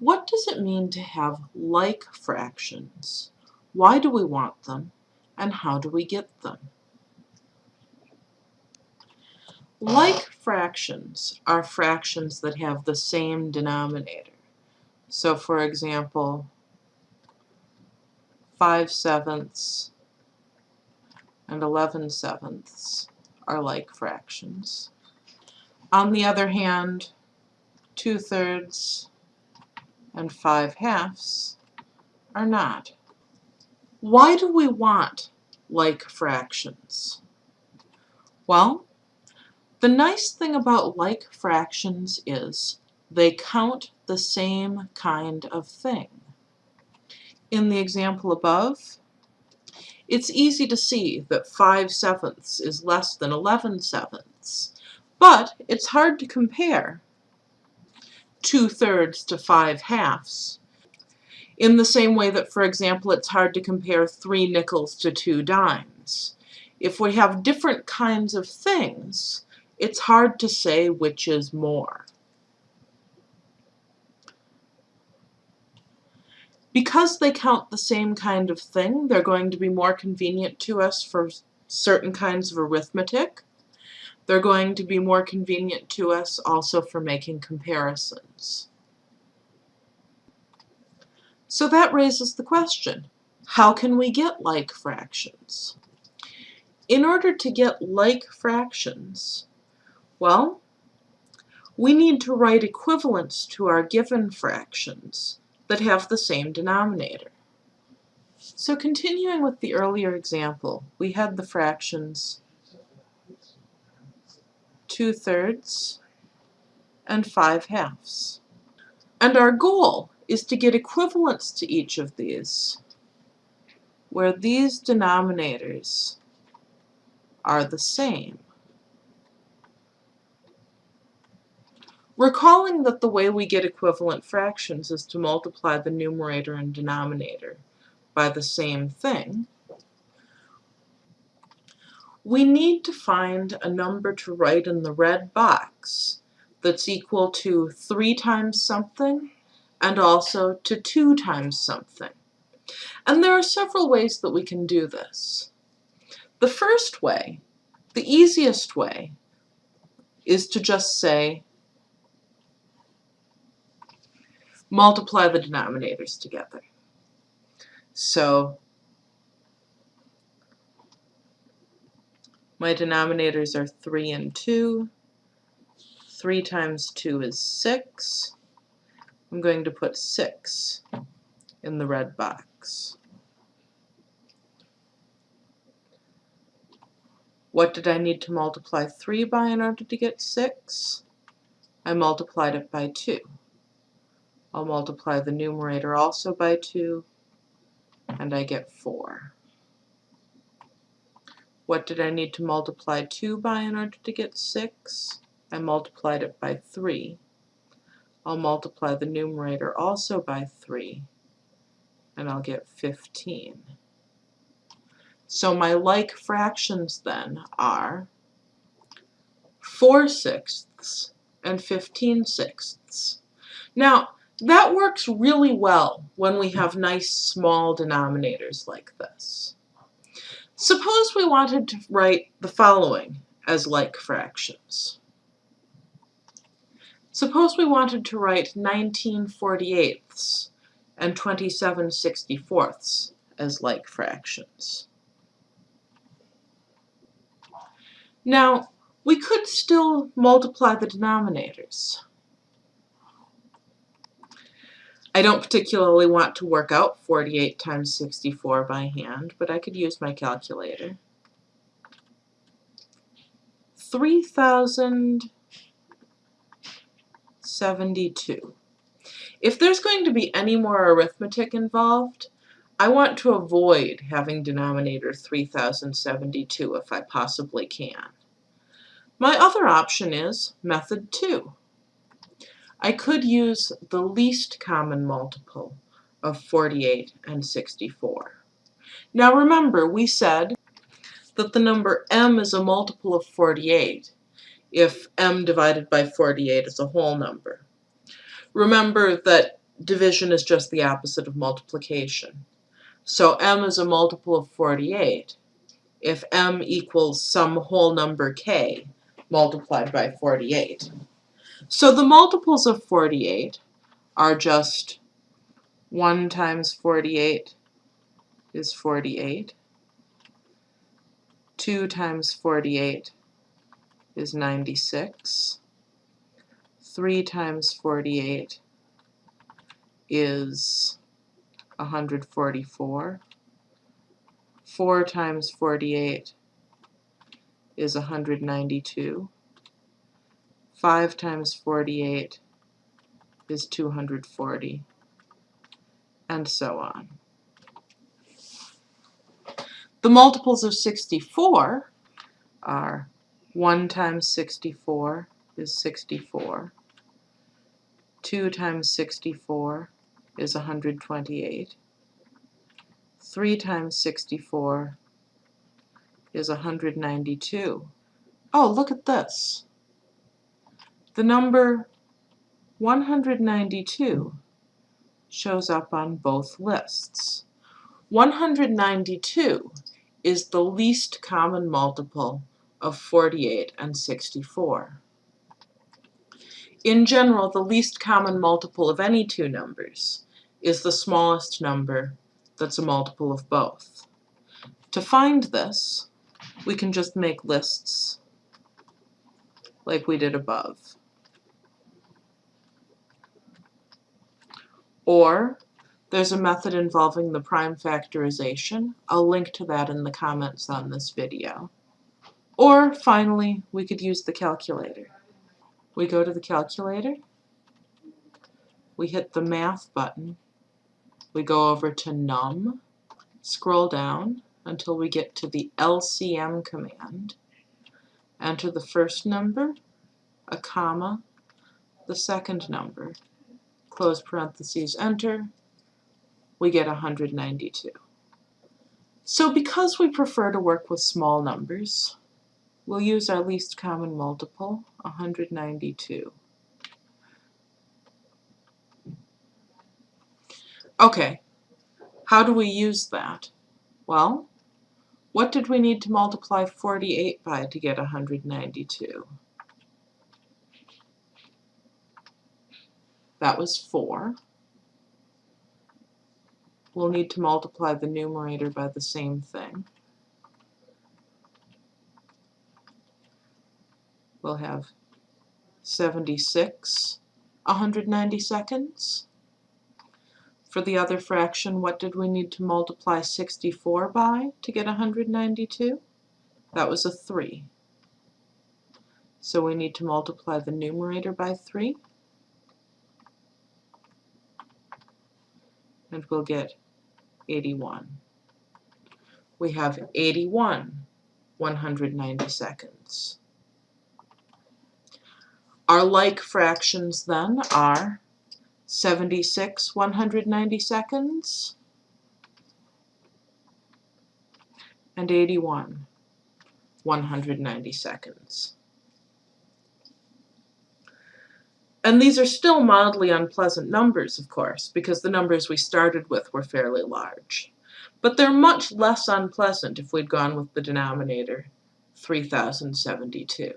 What does it mean to have like fractions? Why do we want them? And how do we get them? Like fractions are fractions that have the same denominator. So for example, 5 sevenths and 11 sevenths are like fractions. On the other hand, 2 thirds and 5 halves are not. Why do we want like fractions? Well, the nice thing about like fractions is they count the same kind of thing. In the example above, it's easy to see that 5 sevenths is less than 11 sevenths, but it's hard to compare 2 thirds to 5 halves. In the same way that, for example, it's hard to compare 3 nickels to 2 dimes. If we have different kinds of things, it's hard to say which is more. Because they count the same kind of thing, they're going to be more convenient to us for certain kinds of arithmetic. They're going to be more convenient to us also for making comparisons. So that raises the question, how can we get like fractions? In order to get like fractions, well, we need to write equivalents to our given fractions that have the same denominator. So continuing with the earlier example, we had the fractions 2 thirds and 5 halves. And our goal is to get equivalents to each of these, where these denominators are the same. Recalling that the way we get equivalent fractions is to multiply the numerator and denominator by the same thing, we need to find a number to write in the red box that's equal to 3 times something and also to 2 times something. And there are several ways that we can do this. The first way, the easiest way, is to just say multiply the denominators together. So my denominators are 3 and 2. 3 times 2 is 6. I'm going to put 6 in the red box. What did I need to multiply 3 by in order to get 6? I multiplied it by 2. I'll multiply the numerator also by 2, and I get 4. What did I need to multiply 2 by in order to get 6? I multiplied it by 3. I'll multiply the numerator also by 3, and I'll get 15. So my like fractions then are 4 sixths and 15 sixths. Now, that works really well when we have nice small denominators like this. Suppose we wanted to write the following as like fractions. Suppose we wanted to write 19 48ths and 27 64ths as like fractions. Now, we could still multiply the denominators. I don't particularly want to work out 48 times 64 by hand, but I could use my calculator. 3072. If there's going to be any more arithmetic involved, I want to avoid having denominator 3072 if I possibly can. My other option is method 2. I could use the least common multiple of 48 and 64. Now remember, we said that the number m is a multiple of 48 if m divided by 48 is a whole number. Remember that division is just the opposite of multiplication. So m is a multiple of 48 if m equals some whole number k multiplied by 48. So the multiples of 48 are just 1 times 48 is 48. 2 times 48 is 96. 3 times 48 is 144. 4 times 48 is 192. 5 times 48 is 240, and so on. The multiples of 64 are 1 times 64 is 64. 2 times 64 is 128. 3 times 64 is 192. Oh, look at this. The number 192 shows up on both lists. 192 is the least common multiple of 48 and 64. In general, the least common multiple of any two numbers is the smallest number that's a multiple of both. To find this, we can just make lists like we did above. Or there's a method involving the prime factorization. I'll link to that in the comments on this video. Or finally, we could use the calculator. We go to the calculator, we hit the math button, we go over to num, scroll down until we get to the LCM command. Enter the first number, a comma, the second number, close parentheses, enter, we get 192. So because we prefer to work with small numbers, we'll use our least common multiple, 192. Okay, how do we use that? Well, what did we need to multiply 48 by to get 192? That was 4. We'll need to multiply the numerator by the same thing. We'll have 76 190 seconds. For the other fraction, what did we need to multiply 64 by to get 192? That was a 3. So we need to multiply the numerator by 3. And we'll get 81. We have 81 190 seconds. Our like fractions then are 76 190 seconds, and 81 190 seconds. And these are still mildly unpleasant numbers, of course, because the numbers we started with were fairly large. But they're much less unpleasant if we'd gone with the denominator 3072.